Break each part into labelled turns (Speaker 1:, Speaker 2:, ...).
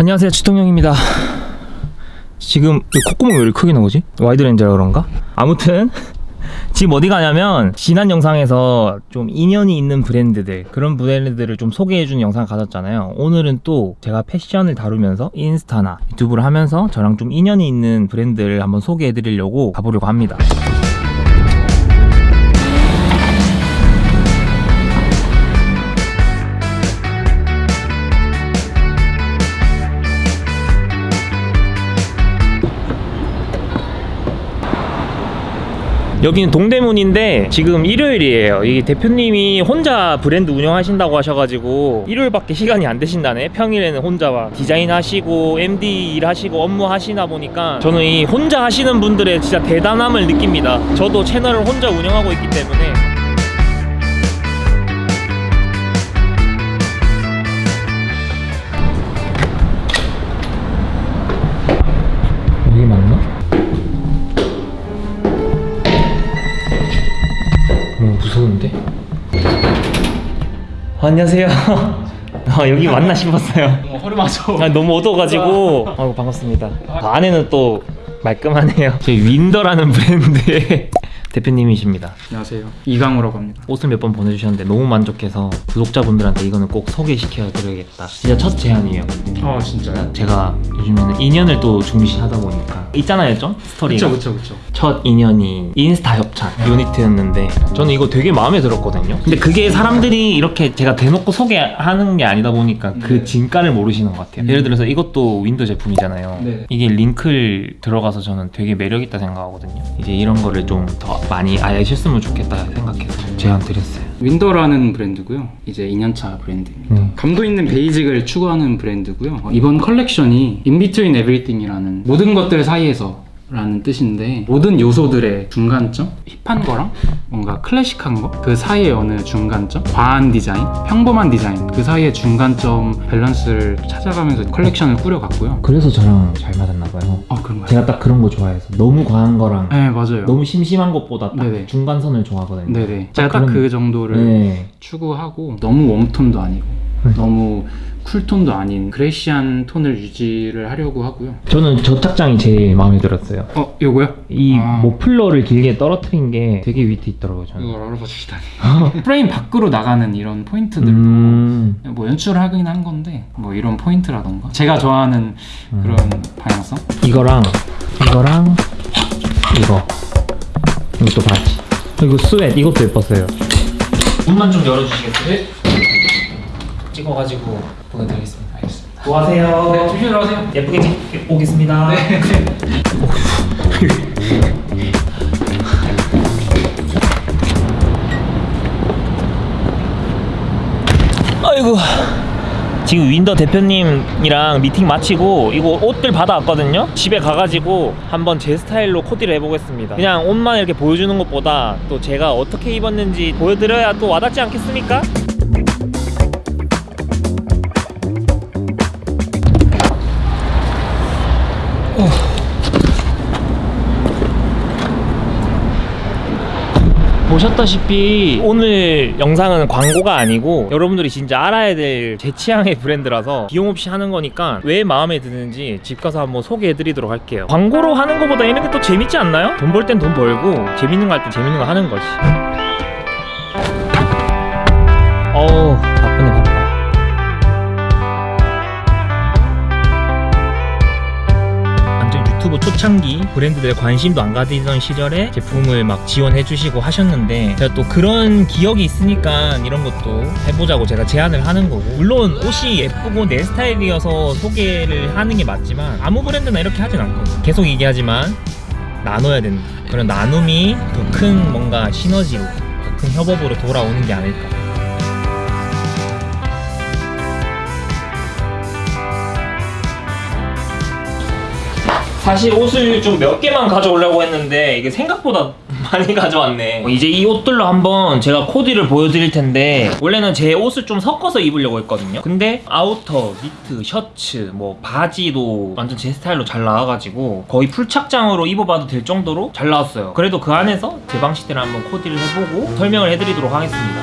Speaker 1: 안녕하세요 치통령입니다 지금 이 콧구멍이 왜 이렇게 크게 나오지? 와이드 렌즈라 그런가? 아무튼 지금 어디 가냐면 지난 영상에서 좀 인연이 있는 브랜드들 그런 브랜드들을 좀 소개해주는 영상 가졌잖아요 오늘은 또 제가 패션을 다루면서 인스타나 유튜브를 하면서 저랑 좀 인연이 있는 브랜드를 한번 소개해드리려고 가보려고 합니다 여기는 동대문인데 지금 일요일이에요. 이 대표님이 혼자 브랜드 운영하신다고 하셔가지고 일요일밖에 시간이 안 되신다네. 평일에는 혼자 막 디자인 하시고 MD 일 하시고 업무 하시나 보니까 저는 이 혼자 하시는 분들의 진짜 대단함을 느낍니다. 저도 채널을 혼자 운영하고 있기 때문에 안녕하세요. 아, 여기 맞나 싶었어요.
Speaker 2: 어, 허리 맞아.
Speaker 1: 아, 너무 어두워가지고. 아이고, 반갑습니다. 안에는 또 말끔하네요. 저희 윈더라는 브랜드의 대표님이십니다.
Speaker 2: 안녕하세요. 이강우라고 합니다.
Speaker 1: 옷을 몇 번 보내주셨는데 너무 만족해서 구독자분들한테 이거는 꼭 소개시켜 드려야겠다. 진짜 첫 제안이에요.
Speaker 2: 아 진짜요?
Speaker 1: 제가 요즘에는 인연을 또 중시하다 보니까 있잖아요, 좀 스토리가.
Speaker 2: 그쵸 그쵸 그쵸.
Speaker 1: 첫 인연이 인스타 협찬 유니트였는데 저는 이거 되게 마음에 들었거든요. 근데 그게 사람들이 이렇게 제가 대놓고 소개하는 게 아니다 보니까 그
Speaker 2: 네.
Speaker 1: 진가를 모르시는 것 같아요.
Speaker 2: 음.
Speaker 1: 예를 들어서 이것도 윈더 제품이잖아요.
Speaker 2: 네.
Speaker 1: 이게 wrinkle 들어가서 저는 되게 매력 있다 생각하거든요. 이제 이런 거를 좀 더 많이 알셨으면 좋겠다 생각해서 제안 드렸어요.
Speaker 2: 윈더라는 브랜드고요. 이제 2년차 브랜드입니다.
Speaker 1: 음.
Speaker 2: 감도 있는 베이직을 추구하는 브랜드고요. 어, 이번 컬렉션이 Between Everything이라는 모든 것들 사이에서 라는 뜻인데 모든 요소들의 중간점 힙한 거랑 뭔가 클래식한 거 그 사이의 어느 중간점 과한 디자인 평범한 디자인 그 사이의 중간점 밸런스를 찾아가면서 컬렉션을 꾸려갔고요
Speaker 1: 그래서 저랑 잘 맞았나 봐요.
Speaker 2: 어 그런가요?
Speaker 1: 제가 딱 그런 거 좋아해서 너무 과한 거랑
Speaker 2: 네 맞아요
Speaker 1: 너무 심심한 것보다 딱
Speaker 2: 네네.
Speaker 1: 중간선을 좋아하거든요.
Speaker 2: 네네 제가 딱
Speaker 1: 그
Speaker 2: 정도를
Speaker 1: 네.
Speaker 2: 추구하고 너무 웜톤도 아니고
Speaker 1: 네.
Speaker 2: 너무 쿨톤도 아닌 greyish한 톤을 유지를 하려고 하고요
Speaker 1: 저는 저 착장이 제일 마음에 들었어요.
Speaker 2: 어 요거요?
Speaker 1: 이
Speaker 2: 아.
Speaker 1: 머플러를 길게 떨어뜨린 게 되게 위트 있더라고요 저는.
Speaker 2: 이걸 주시다니 프레임 밖으로 나가는 이런 포인트들도
Speaker 1: 음,
Speaker 2: 뭐 연출을 하긴 한 건데 뭐 이런 포인트라던가 제가 좋아하는
Speaker 1: 음.
Speaker 2: 그런 방향성
Speaker 1: 이거랑 이거랑 이거 이것도 바지. 그리고 sweat 이것도 예뻤어요. 문만 좀 열어주시겠어요? 찍어가지고 보내드리겠습니다.
Speaker 2: 알겠습니다
Speaker 1: 수고하세요.
Speaker 2: 네 조심히 들어가세요
Speaker 1: 예쁘게 찍 오겠습니다.
Speaker 2: 네.
Speaker 1: 아이고 지금 윈더 대표님이랑 미팅 마치고 이거 옷들 받아왔거든요 집에 가가지고 한번 제 스타일로 코디를 해보겠습니다 그냥 옷만 이렇게 보여주는 것보다 또 제가 어떻게 입었는지 보여드려야 또 와닿지 않겠습니까? 보셨다시피 오늘 영상은 광고가 아니고 여러분들이 진짜 알아야 될 제 취향의 브랜드라서 비용 없이 하는 거니까 왜 마음에 드는지 집 가서 한번 소개해 드리도록 할게요. 광고로 하는 것보다 이런 게 또 재밌지 않나요? 돈 벌 땐 돈 벌고 재밌는 거 할 땐 재밌는 거 하는 거지. 어우 유튜브 초창기 브랜드들의 관심도 안 가지던 시절에 제품을 막 지원해 주시고 하셨는데 제가 또 그런 기억이 있으니까 이런 것도 해보자고 제가 제안을 하는 거고. 물론 옷이 예쁘고 내 스타일이어서 소개를 하는 게 맞지만 아무 브랜드나 이렇게 하진 않거든 계속 얘기하지만 나눠야 된다 그런 나눔이 더 큰 뭔가 시너지로 더 큰 협업으로 돌아오는 게 아닐까 사실 옷을 좀 몇 개만 가져오려고 했는데 이게 생각보다 많이 가져왔네. 이제 이 옷들로 한번 제가 코디를 보여드릴 텐데 원래는 제 옷을 좀 섞어서 입으려고 했거든요. 근데 아우터, 니트, 셔츠, 뭐 바지도 완전 제 스타일로 잘 나와가지고 거의 풀착장으로 입어봐도 될 정도로 잘 나왔어요. 그래도 그 안에서 제 방식대로 한번 코디를 해보고 설명을 해드리도록 하겠습니다.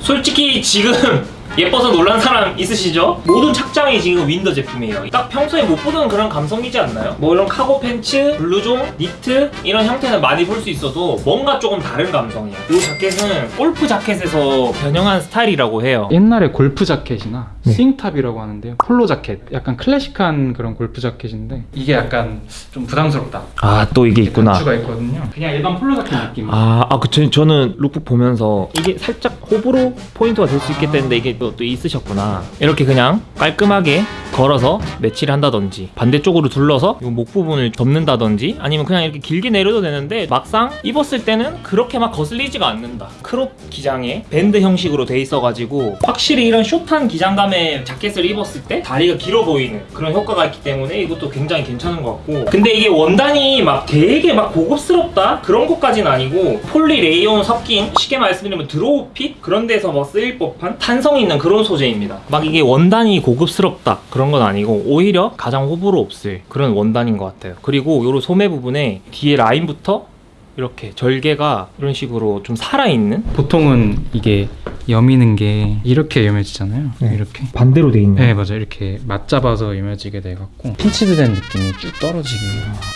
Speaker 1: 솔직히 지금 예뻐서 놀란 사람 있으시죠? 모든 착장이 지금 윈더 제품이에요. 딱 평소에 못 보던 그런 감성이지 않나요? 뭐 이런 카고 팬츠, 블루종, 니트 이런 형태는 많이 볼 수 있어도 뭔가 조금 다른 감성이에요. 이 자켓은 골프 자켓에서 변형한 스타일이라고 해요.
Speaker 2: 옛날에 골프 자켓이나
Speaker 1: 네.
Speaker 2: swing top이라고 하는데요. 폴로 자켓, 약간 클래식한 그런 골프 자켓인데 이게 약간 좀 부담스럽다.
Speaker 1: 아 또 이게
Speaker 2: 단추가 있거든요. 그냥 일반 폴로 자켓 느낌.
Speaker 1: 아, 아, 그, 저, 저는 룩북 보면서 이게 살짝 호불호 포인트가 될 수 있겠다는데 이게 또, 또 있으셨구나. 이렇게 그냥 깔끔하게 걸어서 매치를 한다든지 반대쪽으로 둘러서 이 목 부분을 접는다든지 아니면 그냥 이렇게 길게 내려도 되는데 막상 입었을 때는 그렇게 막 거슬리지가 않는다. 크롭 기장에 밴드 형식으로 돼 있어가지고 확실히 이런 숏한 기장감의 자켓을 입었을 때 다리가 길어 보이는 그런 효과가 있기 때문에 이것도 굉장히 괜찮은 것 같고 근데 이게 원단이 막 되게 막 고급스럽다 그런 것까지는 아니고 폴리 레이온 섞인 쉽게 말씀드리면 드로우 핏 그런 데서 뭐 쓰일 법한 탄성 있는 그런 소재입니다 막 이게 원단이 고급스럽다 그런 건 아니고 오히려 가장 호불호 없을 그런 원단인 것 같아요 그리고 요런 소매 부분에 뒤에 라인부터 이렇게 절개가 이런 식으로 좀 살아있는
Speaker 2: 보통은 이게 여미는 게 이렇게 여며지잖아요.
Speaker 1: 네.
Speaker 2: 이렇게.
Speaker 1: 반대로 돼 있는
Speaker 2: 네 맞아요. 이렇게 맞잡아서 여며지게 돼갖고 pinched 된 느낌이 쭉 떨어지게.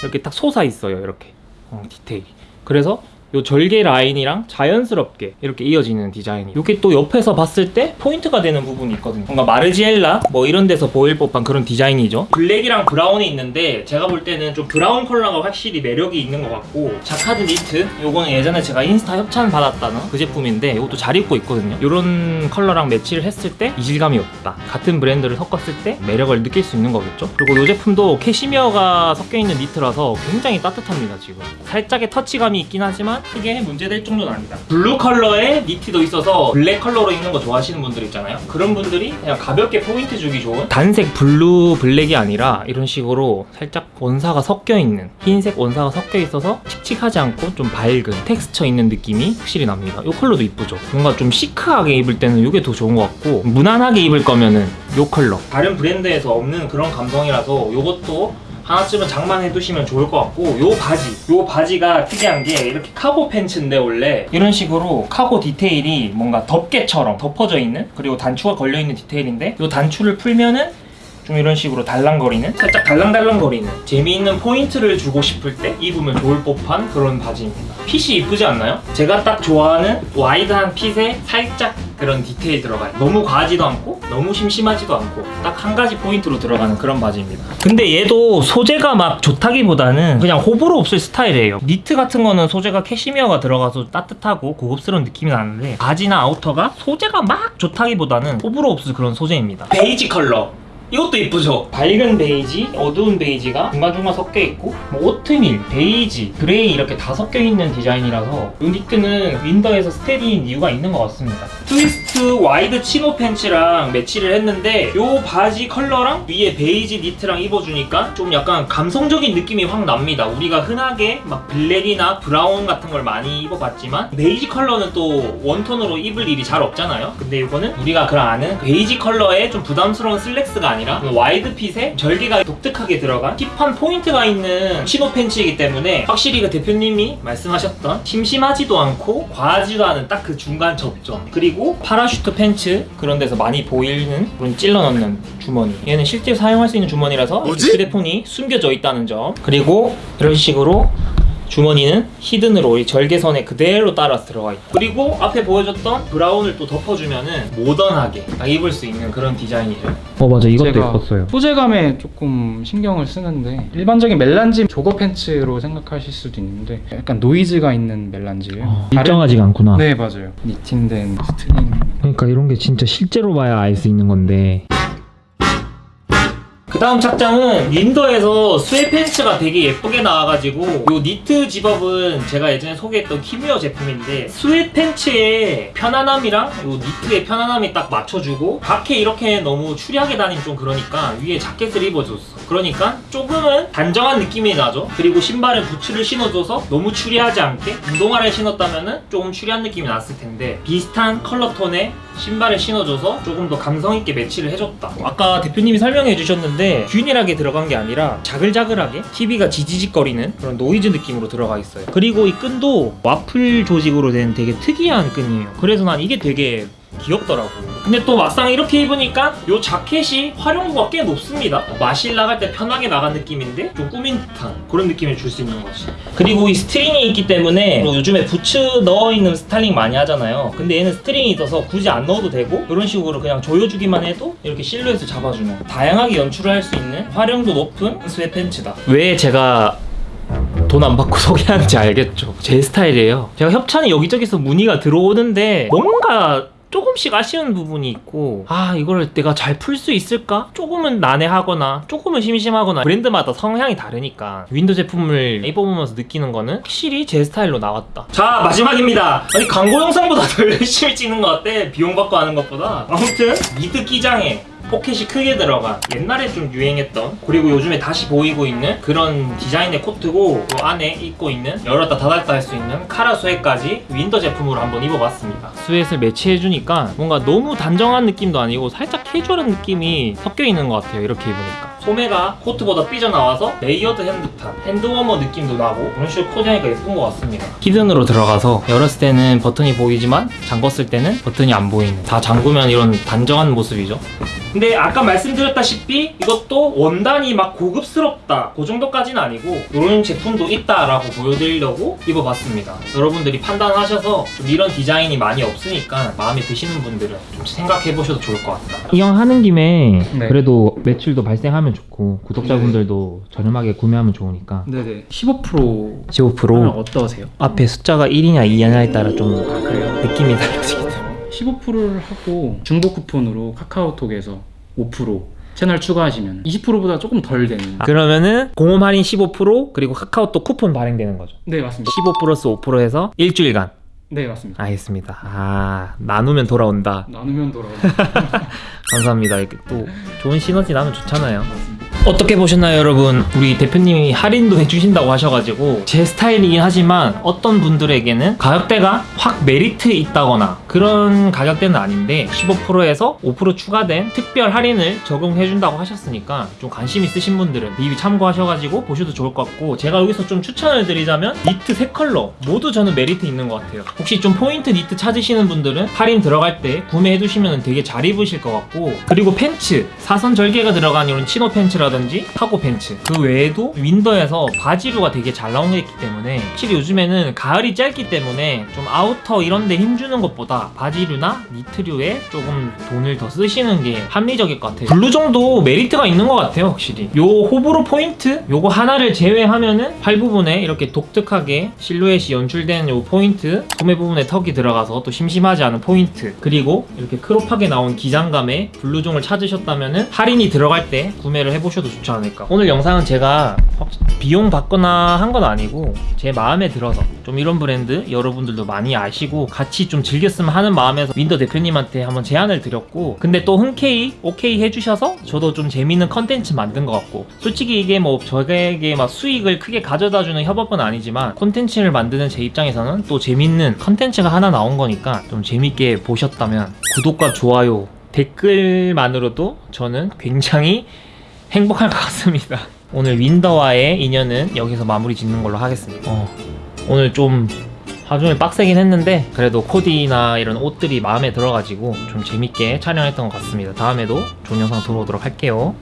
Speaker 1: 이렇게 딱 솟아 있어요 이렇게 어, 디테일이 그래서 요 절개 라인이랑 자연스럽게 이렇게 이어지는 디자인이. 이게 또 옆에서 봤을 때 포인트가 되는 부분이 있거든요. 뭔가 마르지엘라? 뭐 이런 데서 보일 법한 그런 디자인이죠. 블랙이랑 브라운이 있는데 제가 볼 때는 좀 브라운 컬러가 확실히 매력이 있는 것 같고 자카드 니트? 요거는 예전에 제가 인스타 협찬 받았다는 그 제품인데 이것도 잘 입고 있거든요. 이런 컬러랑 매치를 했을 때 이질감이 없다. 같은 브랜드를 섞었을 때 매력을 느낄 수 있는 거겠죠? 그리고 이 제품도 캐시미어가 섞여 있는 니트라서 굉장히 따뜻합니다 지금. 살짝의 터치감이 있긴 하지만 크게 문제될 정도는 아니다. 블루 컬러의 니트도 있어서 블랙 컬러로 입는 거 좋아하시는 분들 있잖아요. 그런 분들이 그냥 가볍게 포인트 주기 좋은 단색 블루 블랙이 아니라 이런 식으로 살짝 원사가 섞여 있는 흰색 원사가 섞여 있어서 칙칙하지 않고 좀 밝은 텍스처 있는 느낌이 확실히 납니다. 이 컬러도 이쁘죠? 뭔가 좀 시크하게 입을 때는 이게 더 좋은 것 같고 무난하게 입을 거면은 이 컬러. 다른 브랜드에서 없는 그런 감성이라서 이것도 하나쯤은 장만해 두시면 좋을 것 같고 요 바지 요 바지가 특이한 게 이렇게 카고 팬츠인데 원래. 이런 식으로 카고 디테일이 뭔가 덮개처럼 덮어져 있는 그리고 단추가 걸려 있는 디테일인데 요 단추를 풀면은 좀 이런 식으로 달랑거리는 살짝 달랑달랑거리는 재미있는 포인트를 주고 싶을 때 입으면 좋을 법한 그런 바지입니다. 핏이 이쁘지 않나요? 제가 딱 좋아하는 wide한 핏에 살짝 그런 디테일 들어가요 너무 과하지도 않고 너무 심심하지도 않고 딱 한 가지 포인트로 들어가는 그런 바지입니다. 근데 얘도 소재가 막 좋다기보다는 그냥 호불호 없을 스타일이에요. 니트 같은 거는 소재가 캐시미어가 들어가서 따뜻하고 고급스러운 느낌이 나는데 바지나 아우터가 소재가 막 좋다기보다는 호불호 없을 그런 소재입니다. 베이지 컬러 이것도 이쁘죠? 밝은 베이지, 어두운 베이지가 중간중간 섞여 있고 뭐 오트밀, 베이지, 그레이 이렇게 다 섞여 있는 디자인이라서 이 니트는 윈더에서 스테디인 이유가 있는 것 같습니다. twist wide chino pants랑 매치를 했는데 이 바지 컬러랑 위에 베이지 니트랑 입어주니까 좀 약간 감성적인 느낌이 확 납니다. 우리가 흔하게 막 블랙이나 브라운 같은 걸 많이 입어봤지만 베이지 컬러는 또 one tone으로 입을 일이 잘 없잖아요. 근데 이거는 우리가 그 아는 베이지 컬러의 좀 부담스러운 슬랙스가 아니라 wide 핏에 절개가 독특하게 들어간 힙한 포인트가 있는 chino pants이기 때문에 확실히 그 대표님이 말씀하셨던 심심하지도 않고 과하지도 않은 딱 그 중간 접점 그리고 parachute pants 그런 데서 많이 보이는 그런 찔러 넣는 주머니. 얘는 실제 사용할 수 있는 주머니라서 휴대폰이 숨겨져 있다는 점. 그리고 이런 식으로 주머니는 hidden으로 이 절개선에 그대로 따라서 들어가 있고 그리고 앞에 보여줬던 브라운을 또 덮어주면은 모던하게 딱 입을 수 있는 그런 디자인이죠 어 맞아
Speaker 2: 제가 소재감에 조금 신경을 쓰는데 일반적인 melange jogger pants로 생각하실 수도 있는데 약간 노이즈가 있는 melange예요.
Speaker 1: 어, 일정하지가 않구나
Speaker 2: 네 맞아요. knitting된 스트링.
Speaker 1: 그러니까 이런 게 진짜 실제로 봐야 알 수 있는 건데 그 다음 착장은 윈더에서 sweat pants가 되게 예쁘게 나와가지고 요 니트 집업은 제가 예전에 소개했던 키미어 제품인데 sweat pants의 편안함이랑 요 니트의 편안함이 딱 맞춰주고 밖에 이렇게 너무 추리하게 다니면 좀 그러니까 위에 자켓을 입어줬어. 그러니까 조금은 단정한 느낌이 나죠. 그리고 신발에 부츠를 신어줘서 너무 추리하지 않게 운동화를 신었다면은 조금 추리한 느낌이 났을 텐데 비슷한 컬러 톤의 신발을 신어줘서 조금 더 감성 있게 매치를 해줬다. 아까 대표님이 설명해 주셨는데 균일하게 들어간 게 아니라 자글자글하게 TV가 지지직거리는 그런 노이즈 느낌으로 들어가 있어요. 그리고 이 끈도 와플 조직으로 된 되게 특이한 끈이에요. 그래서 난 이게 되게 귀엽더라고 근데 또 막상 이렇게 입으니까 요 자켓이 활용도가 꽤 높습니다 마실 나갈 때 편하게 나간 느낌인데 좀 꾸민 듯한 그런 느낌을 줄 수 있는 거지 그리고 이 스트링이 있기 때문에 뭐 요즘에 부츠 넣어 입는 스타일링 많이 하잖아요 근데 얘는 스트링이 있어서 굳이 안 넣어도 되고 이런 식으로 그냥 조여주기만 해도 이렇게 실루엣을 잡아주는 다양하게 연출을 할 수 있는 활용도 높은 sweat pants다 왜 제가 돈 안 받고 소개하는지 알겠죠. 제 스타일이에요. 제가 협찬이 여기저기서 문의가 들어오는데 뭔가 조금씩 아쉬운 부분이 있고 아 이걸 내가 잘 풀 수 있을까? 조금은 난해하거나 조금은 심심하거나 브랜드마다 성향이 다르니까 윈더 제품을 입어보면서 느끼는 거는 확실히 제 스타일로 나왔다. 자 마지막입니다. 아니 광고 영상보다 더 열심히 찍는 것 같아. 비용 받고 하는 것보다. 아무튼 mid 기장에 포켓이 크게 들어간 옛날에 좀 유행했던 그리고 요즘에 다시 보이고 있는 그런 디자인의 코트고 그 안에 입고 있는 열었다 닫았다 할 수 있는 카라 sweat까지 윈더 제품으로 한번 입어봤습니다. sweat를 매치해주니까 뭔가 너무 단정한 느낌도 아니고 살짝 캐주얼한 느낌이 섞여 있는 것 같아요 이렇게 입으니까 소매가 코트보다 삐져나와서 layered 한 듯한 hand warmer 느낌도 나고 그런 식으로 코디하니까 예쁜 것 같습니다. hidden으로 들어가서 열었을 때는 버튼이 보이지만 잠궜을 때는 버튼이 안 보이는. 다 잠그면 이런 단정한 모습이죠. 근데 아까 말씀드렸다시피 이것도 원단이 막 고급스럽다. 그 정도까지는 아니고 이런 제품도 있다라고 보여드리려고 입어봤습니다. 여러분들이 판단하셔서 좀 이런 디자인이 많이 없으니까 마음에 드시는 분들은 좀 생각해보셔도 좋을 것 같다. 이왕 하는 김에
Speaker 2: 네.
Speaker 1: 그래도 매출도 발생하면 좋고 구독자분들도 저렴하게 구매하면 좋으니까
Speaker 2: 네네. 15%
Speaker 1: 15%
Speaker 2: 어떠세요?
Speaker 1: 앞에 숫자가 1이냐 2냐에 따라 좀
Speaker 2: 그래요?
Speaker 1: 느낌이 달라지기 때문에.
Speaker 2: 15%를 하고 중복 쿠폰으로 카카오톡에서 5% 채널 추가하시면 20%보다 조금 덜 되는
Speaker 1: 그러면은 공홈 할인 15% 그리고 카카오톡 쿠폰 발행되는 거죠?
Speaker 2: 네 맞습니다.
Speaker 1: 15 플러스 5% 해서 일주일간
Speaker 2: 네 맞습니다.
Speaker 1: 알겠습니다. 아 나누면 돌아온다.
Speaker 2: 나누면 돌아오고
Speaker 1: 감사합니다. 이렇게 또 좋은 시너지 나면 좋잖아요 어떻게 보셨나요 여러분? 우리 대표님이 할인도 해주신다고 하셔가지고 제 스타일이긴 하지만 어떤 분들에게는 가격대가 확 메리트 있다거나 그런 가격대는 아닌데 15%에서 5% 추가된 특별 할인을 적용해준다고 하셨으니까 좀 관심 있으신 분들은 리뷰 참고하셔가지고 보셔도 좋을 것 같고 제가 여기서 좀 추천을 드리자면 니트 세 컬러 모두 저는 메리트 있는 것 같아요. 혹시 좀 포인트 니트 찾으시는 분들은 할인 들어갈 때 구매해두시면 되게 잘 입으실 것 같고 그리고 팬츠 사선 절개가 들어간 이런 치노 팬츠라든지 카고 팬츠. 그 외에도 윈더에서 바지류가 되게 잘 있기 때문에 확실히 요즘에는 가을이 짧기 때문에 좀 아우터 이런 데 힘주는 것보다 바지류나 니트류에 조금 돈을 더 쓰시는 게 합리적일 것 같아요. 블루종도 메리트가 있는 것 같아요 확실히. 요 호불호 포인트? 요거 하나를 제외하면은 팔 부분에 이렇게 독특하게 실루엣이 연출된 요 포인트 소매 부분에 턱이 들어가서 또 심심하지 않은 포인트 그리고 이렇게 crop하게 나온 기장감의 블루종을 찾으셨다면은 할인이 들어갈 때 구매를 해보셔도 좋지 않을까. 오늘 영상은 제가 확- 비용 받거나 한 건 아니고 제 마음에 들어서 좀 이런 브랜드 여러분들도 많이 아시고 같이 좀 즐겼으면 하는 마음에서 윈더 대표님한테 한번 제안을 드렸고 근데 또 흔쾌히 오케이 해주셔서 저도 좀 재밌는 컨텐츠 만든 것 같고 솔직히 이게 뭐 저에게 막 수익을 크게 가져다주는 협업은 아니지만 콘텐츠를 만드는 제 입장에서는 또 재밌는 컨텐츠가 하나 나온 거니까 좀 재밌게 보셨다면 구독과 좋아요 댓글만으로도 저는 굉장히 행복할 것 같습니다. 오늘 윈더와의 인연은 여기서 마무리 짓는 걸로 하겠습니다. 어, 오늘 좀 하루 종일 빡세긴 했는데 그래도 코디나 이런 옷들이 마음에 들어가지고 좀 재밌게 촬영했던 것 같습니다. 다음에도 좋은 영상 돌아오도록 할게요.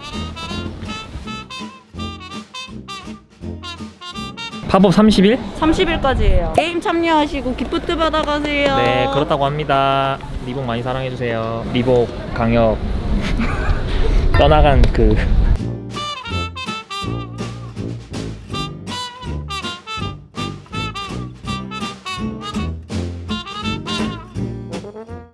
Speaker 1: 팝업 30일?
Speaker 3: 30일까지예요. 게임 참여하시고 gift 받아가세요.
Speaker 1: 네, 그렇다고 합니다. 리복 많이 사랑해주세요. 리복 강력 떠나간 그